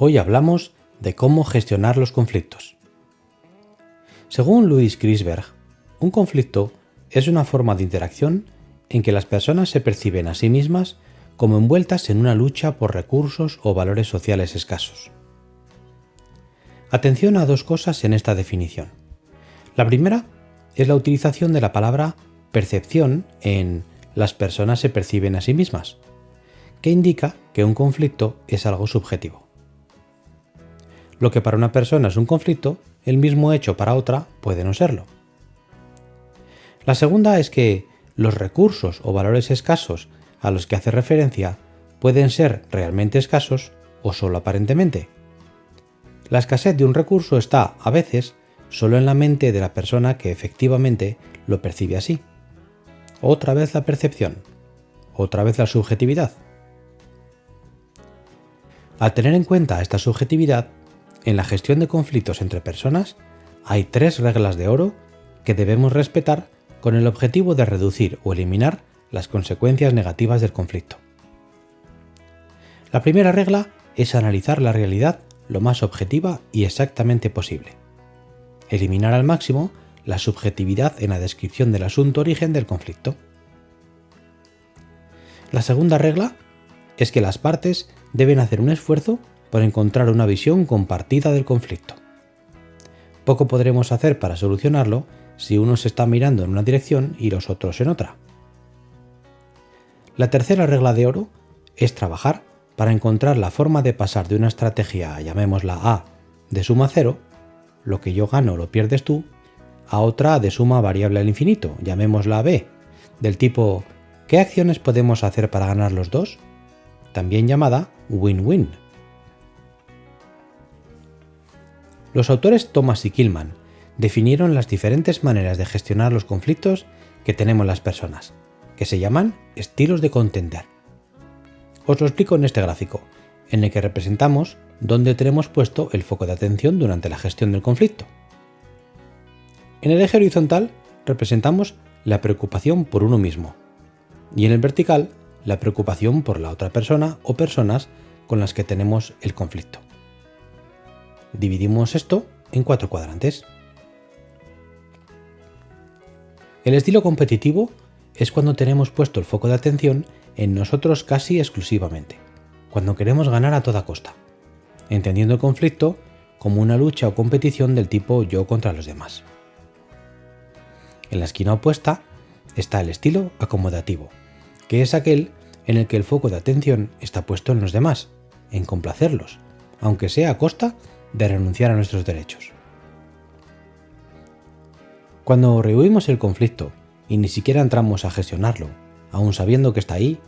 Hoy hablamos de cómo gestionar los conflictos. Según Louis Grisberg, un conflicto es una forma de interacción en que las personas se perciben a sí mismas como envueltas en una lucha por recursos o valores sociales escasos. Atención a dos cosas en esta definición. La primera es la utilización de la palabra percepción en las personas se perciben a sí mismas, que indica que un conflicto es algo subjetivo. Lo que para una persona es un conflicto, el mismo hecho para otra puede no serlo. La segunda es que los recursos o valores escasos a los que hace referencia pueden ser realmente escasos o solo aparentemente. La escasez de un recurso está, a veces, solo en la mente de la persona que efectivamente lo percibe así. Otra vez la percepción, otra vez la subjetividad. Al tener en cuenta esta subjetividad, en la gestión de conflictos entre personas hay tres reglas de oro que debemos respetar con el objetivo de reducir o eliminar las consecuencias negativas del conflicto. La primera regla es analizar la realidad lo más objetiva y exactamente posible. Eliminar al máximo la subjetividad en la descripción del asunto origen del conflicto. La segunda regla es que las partes deben hacer un esfuerzo por encontrar una visión compartida del conflicto. Poco podremos hacer para solucionarlo si uno se está mirando en una dirección y los otros en otra. La tercera regla de oro es trabajar para encontrar la forma de pasar de una estrategia, llamémosla A, de suma cero, lo que yo gano lo pierdes tú, a otra de suma variable al infinito, llamémosla B, del tipo ¿qué acciones podemos hacer para ganar los dos? También llamada win-win. Los autores Thomas y Killman definieron las diferentes maneras de gestionar los conflictos que tenemos las personas, que se llaman estilos de contender. Os lo explico en este gráfico, en el que representamos dónde tenemos puesto el foco de atención durante la gestión del conflicto. En el eje horizontal representamos la preocupación por uno mismo y en el vertical la preocupación por la otra persona o personas con las que tenemos el conflicto. Dividimos esto en cuatro cuadrantes. El estilo competitivo es cuando tenemos puesto el foco de atención en nosotros casi exclusivamente, cuando queremos ganar a toda costa, entendiendo el conflicto como una lucha o competición del tipo yo contra los demás. En la esquina opuesta está el estilo acomodativo, que es aquel en el que el foco de atención está puesto en los demás, en complacerlos, aunque sea a costa de renunciar a nuestros derechos. Cuando rehuimos el conflicto y ni siquiera entramos a gestionarlo, aun sabiendo que está ahí,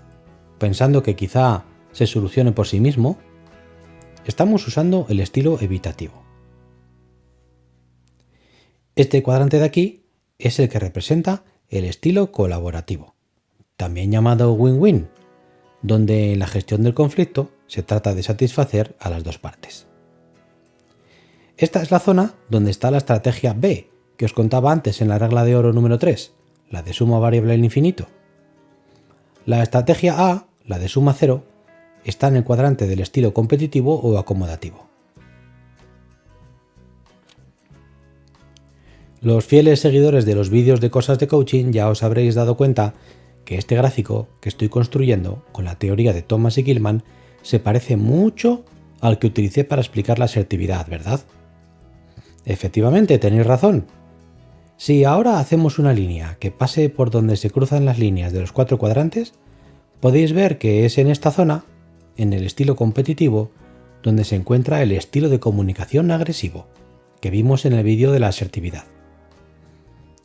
pensando que quizá se solucione por sí mismo, estamos usando el estilo evitativo. Este cuadrante de aquí es el que representa el estilo colaborativo, también llamado win-win, donde en la gestión del conflicto se trata de satisfacer a las dos partes. Esta es la zona donde está la estrategia B, que os contaba antes en la regla de oro número 3, la de suma variable al infinito. La estrategia A, la de suma cero, está en el cuadrante del estilo competitivo o acomodativo. Los fieles seguidores de los vídeos de cosas de coaching ya os habréis dado cuenta que este gráfico que estoy construyendo con la teoría de Thomas y Gilman se parece mucho al que utilicé para explicar la asertividad, ¿verdad? Efectivamente, tenéis razón. Si ahora hacemos una línea que pase por donde se cruzan las líneas de los cuatro cuadrantes, podéis ver que es en esta zona, en el estilo competitivo, donde se encuentra el estilo de comunicación agresivo, que vimos en el vídeo de la asertividad.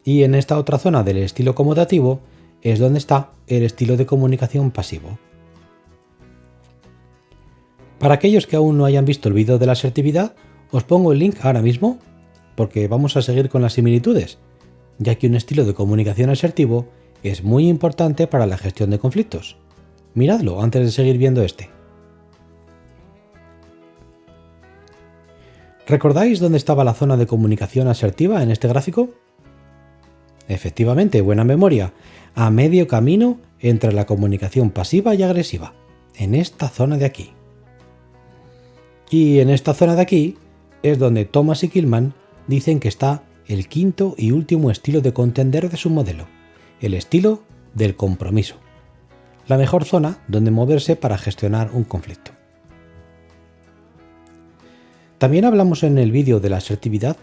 Y en esta otra zona del estilo acomodativo es donde está el estilo de comunicación pasivo. Para aquellos que aún no hayan visto el vídeo de la asertividad, os pongo el link ahora mismo porque vamos a seguir con las similitudes, ya que un estilo de comunicación asertivo es muy importante para la gestión de conflictos. Miradlo antes de seguir viendo este. ¿Recordáis dónde estaba la zona de comunicación asertiva en este gráfico? Efectivamente, buena memoria, a medio camino entre la comunicación pasiva y agresiva, en esta zona de aquí. Y en esta zona de aquí es donde Thomas y Killman dicen que está el quinto y último estilo de contender de su modelo, el estilo del compromiso. La mejor zona donde moverse para gestionar un conflicto. También hablamos en el vídeo de la asertividad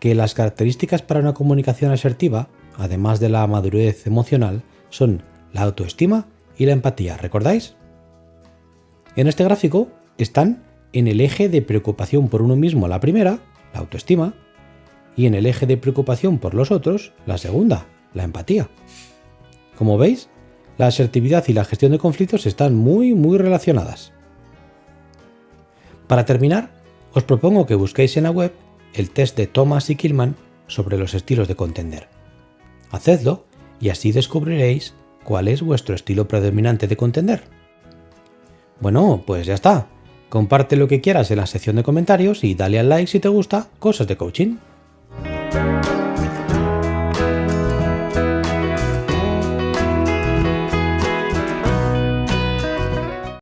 que las características para una comunicación asertiva, además de la madurez emocional, son la autoestima y la empatía, ¿recordáis? En este gráfico están en el eje de preocupación por uno mismo la primera, la autoestima, y en el eje de preocupación por los otros, la segunda, la empatía. Como veis, la asertividad y la gestión de conflictos están muy muy relacionadas. Para terminar, os propongo que busquéis en la web el test de Thomas y Killman sobre los estilos de contender. Hacedlo y así descubriréis cuál es vuestro estilo predominante de contender. Bueno, pues ya está. Comparte lo que quieras en la sección de comentarios y dale al like si te gusta Cosas de Coaching.